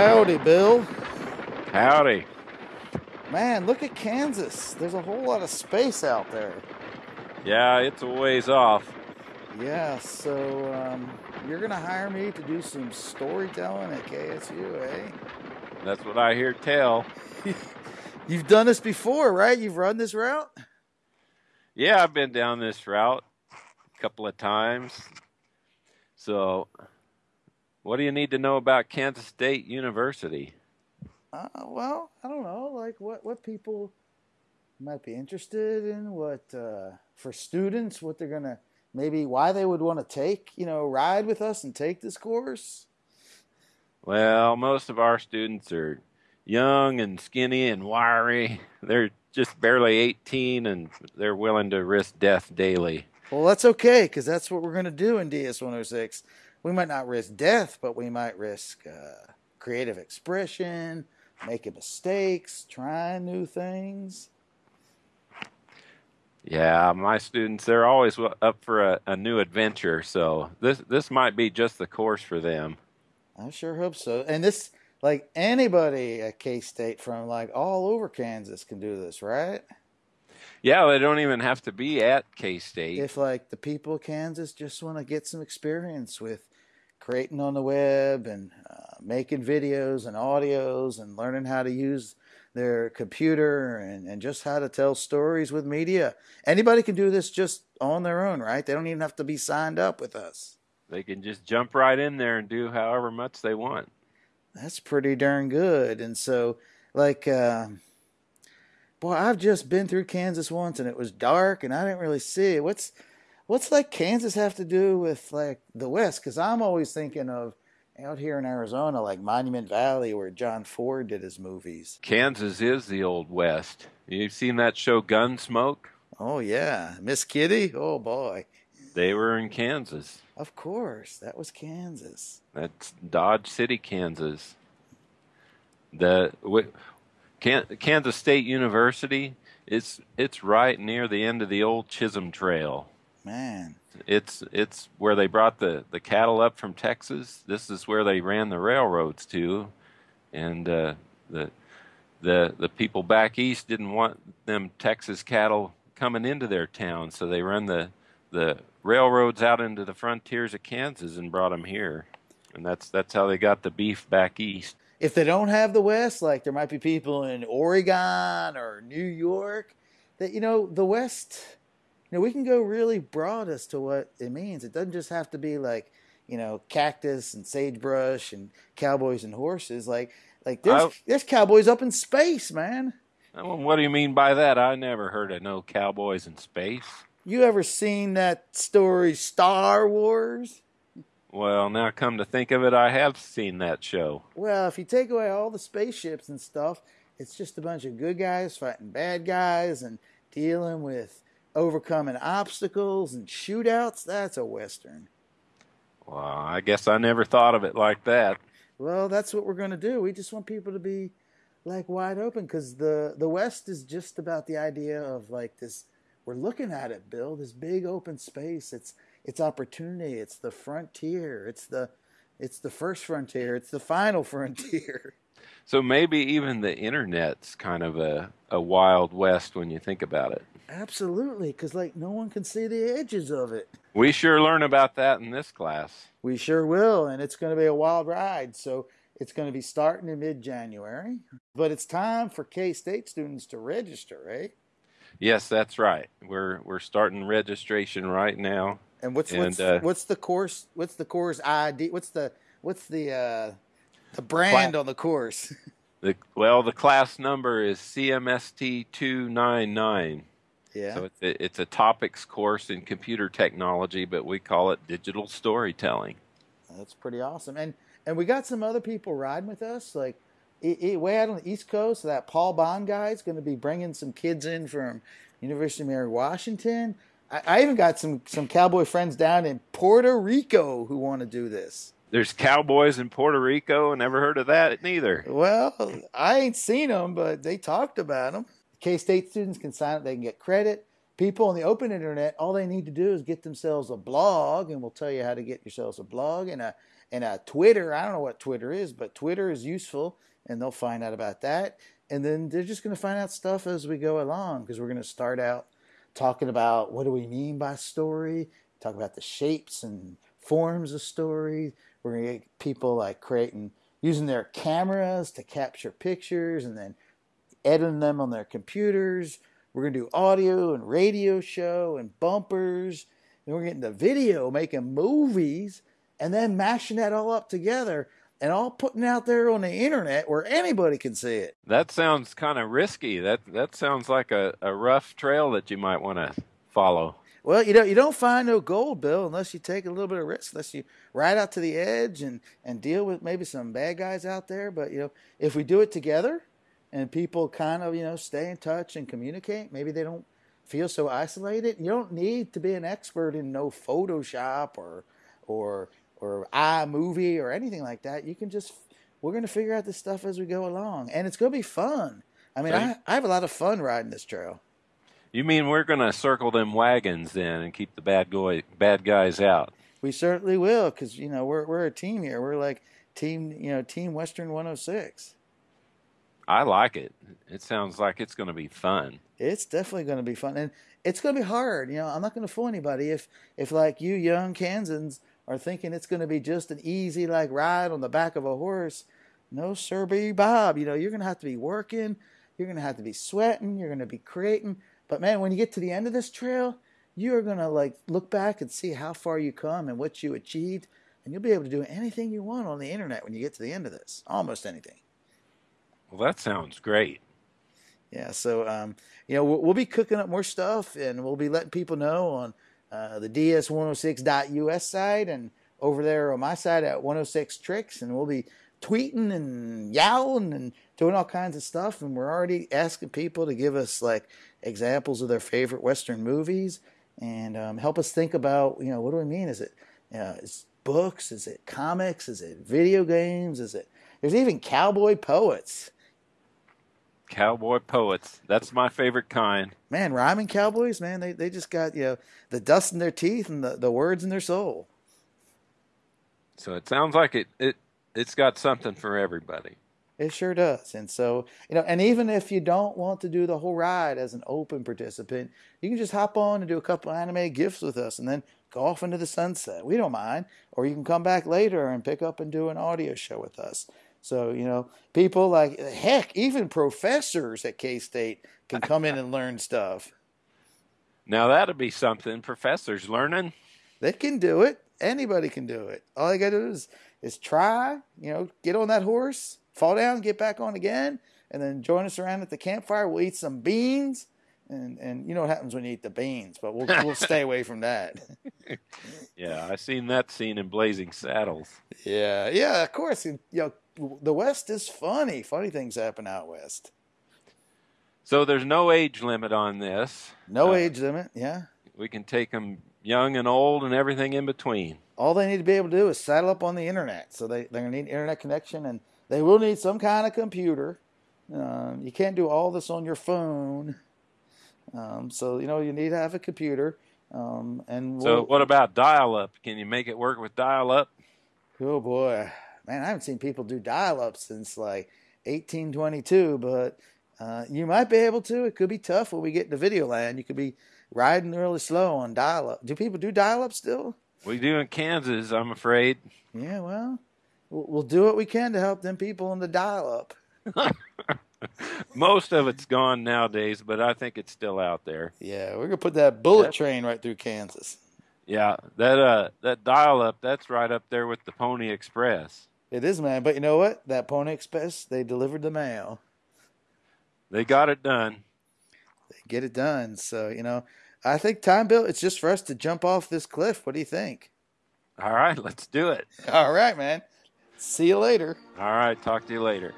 howdy, Bill. Howdy. Man, look at Kansas. There's a whole lot of space out there. Yeah, it's a ways off. Yeah, so um, you're going to hire me to do some storytelling at KSU, eh? That's what I hear tell. You've done this before, right? You've run this route? Yeah, I've been down this route a couple of times. So, what do you need to know about Kansas State University? Uh, well, I don't know, like what what people might be interested in, what uh, for students, what they're gonna maybe why they would want to take, you know, ride with us and take this course. Well, most of our students are young and skinny and wiry. They're just barely 18 and they're willing to risk death daily. Well, that's okay because that's what we're going to do in DS 106. We might not risk death, but we might risk uh, creative expression, making mistakes, trying new things. Yeah, my students they're always up for a, a new adventure, so this this might be just the course for them. I sure hope so. And this like anybody at K State from like all over Kansas can do this, right? Yeah, they don't even have to be at K State. If like the people of Kansas just want to get some experience with creating on the web and uh, making videos and audios and learning how to use their computer and, and just how to tell stories with media. Anybody can do this just on their own, right? They don't even have to be signed up with us. They can just jump right in there and do however much they want. That's pretty darn good. And so, like, uh, boy, I've just been through Kansas once and it was dark and I didn't really see it. What's what's like Kansas have to do with like the West? Because I'm always thinking of out here in Arizona, like Monument Valley, where John Ford did his movies. Kansas is the old West. You've seen that show Gunsmoke? Oh yeah, Miss Kitty. Oh boy, they were in Kansas. Of course, that was Kansas. That's Dodge City, Kansas. The Kansas State University. It's it's right near the end of the old Chisholm Trail. Man, it's it's where they brought the the cattle up from Texas. This is where they ran the railroads to, and uh, the the the people back east didn't want them Texas cattle coming into their town, so they run the the railroads out into the frontiers of Kansas and brought them here, and that's that's how they got the beef back east. If they don't have the West, like there might be people in Oregon or New York, that you know the West you know, we can go really broad as to what it means. It doesn't just have to be like, you know, cactus and sagebrush and cowboys and horses. Like, like there's I, there's cowboys up in space, man. What do you mean by that? I never heard of no cowboys in space. You ever seen that story, Star Wars? Well, now come to think of it, I have seen that show. Well, if you take away all the spaceships and stuff, it's just a bunch of good guys fighting bad guys and dealing with overcoming obstacles and shootouts. That's a Western. Well, I guess I never thought of it like that. Well, that's what we're going to do. We just want people to be like wide open because the the West is just about the idea of like this. We're looking at it, Bill. This big open space. It's it's opportunity. It's the frontier. It's the it's the first frontier. It's the final frontier. So maybe even the internet's kind of a, a wild west when you think about it. Absolutely, because like no one can see the edges of it. We sure learn about that in this class. We sure will, and it's going to be a wild ride. So it's going to be starting in mid January, but it's time for K State students to register, right? Yes, that's right. We're we're starting registration right now. And what's and, what's, uh, what's the course? What's the course ID? What's the what's the uh, the brand on the course? The, well, the class number is CMST two nine nine. Yeah. So it's a, it's a topics course in computer technology, but we call it digital storytelling. That's pretty awesome. And and we got some other people riding with us, like way out on the East Coast. That Paul Bond guy is going to be bringing some kids in from University of Mary Washington. I, I even got some some cowboy friends down in Puerto Rico who want to do this. There's cowboys in Puerto Rico. And never heard of that neither. Well, I ain't seen them, but they talked about them. K State students can sign up. They can get credit, people on the open internet, all they need to do is get themselves a blog, and we'll tell you how to get yourselves a blog and a and a Twitter. I don't know what Twitter is, but Twitter is useful, and they'll find out about that. And then they're just going to find out stuff as we go along because we're going to start out talking about what do we mean by story, talk about the shapes and forms of story. We're going to get people like creating using their cameras to capture pictures and then editing them on their computers. We're going to do audio and radio show and bumpers. And we're getting the video, making movies, and then mashing that all up together and all putting out there on the internet where anybody can see it. That sounds kind of risky. That that sounds like a, a rough trail that you might want to follow. Well, you know, you don't find no gold, Bill, unless you take a little bit of risk, unless you ride out to the edge and, and deal with maybe some bad guys out there. But, you know, if we do it together and people kind of, you know, stay in touch and communicate, maybe they don't feel so isolated. You don't need to be an expert in no Photoshop or, or, or iMovie or anything like that. You can just, we're going to figure out this stuff as we go along. And it's going to be fun. I mean, I, I have a lot of fun riding this trail. You mean we're going to circle them wagons then and keep the bad boy bad guys out? We certainly will, because you know we're we're a team here. We're like team, you know, Team Western 106. I like it. It sounds like it's going to be fun. It's definitely going to be fun, and it's going to be hard. You know, I'm not going to fool anybody if if like you young Kansans are thinking it's going to be just an easy like ride on the back of a horse. No, sir, be Bob. You know, you're going to have to be working. You're going to have to be sweating. You're going to be creating but man, when you get to the end of this trail, you're gonna like look back and see how far you come and what you achieved, and you'll be able to do anything you want on the internet when you get to the end of this. Almost anything. Well, that sounds great. Yeah, so um, you know we'll, we'll, be cooking up more stuff, and we'll be letting people know on uh, the ds106.us side and over there on my side at 106 Tricks, and we'll be tweeting and yowling and doing all kinds of stuff. And we're already asking people to give us like examples of their favorite Western movies and um, help us think about, you know, what do we mean? Is it, uh, is books? Is it comics? Is it video games? Is it, there's even cowboy poets. Cowboy poets. That's my favorite kind. Man, rhyming cowboys, man, they, they just got, you know, the dust in their teeth and the, the words in their soul. So it sounds like it, it it's got something for everybody. It sure does. And so, you know, and even if you don't want to do the whole ride as an open participant, you can just hop on and do a couple animated GIFs with us and then go off into the sunset. We don't mind. Or you can come back later and pick up and do an audio show with us. So, you know, people like, heck, even professors at K State can come in and learn stuff. Now, that'd be something. Professors learning. They can do it. Anybody can do it. All they got to do is, is try, you know, get on that horse fall down, get back on again, and then join us around at the campfire. We'll eat some beans, and and you know what happens when you eat the beans, but we'll we'll stay away from that. yeah, I seen that scene in Blazing Saddles. Yeah, yeah, of course. You know, the West is funny. Funny things happen out west. So there's no age limit on this. No uh, age limit. Yeah. We can take them young and old and everything in between. All they need to be able to do is saddle up on the internet. So they, they're going to need internet connection and they will need some kind of computer. Um, you can't do all this on your phone. Um, so, you know, you need to have a computer. Um, and we'll, so, what about dial up? Can you make it work with dial up? Oh, boy. Man, I haven't seen people do dial up since like 1822, but uh, you might be able to. It could be tough when we get to video land. You could be riding really slow on dial up. Do people do dial up still? We do in Kansas, I'm afraid. Yeah, well, we'll do what we can to help them people on the dial up. Most of it's gone nowadays, but I think it's still out there. Yeah, we're gonna put that bullet train right through Kansas. Yeah, that uh that dial up, that's right up there with the Pony Express. It is, man. But you know what? That Pony Express, they delivered the mail. They got it done. They get it done. So you know, I think time, Bill. It's just for us to jump off this cliff. What do you think? All right, let's do it. All right, man. See you later. All right. Talk to you later.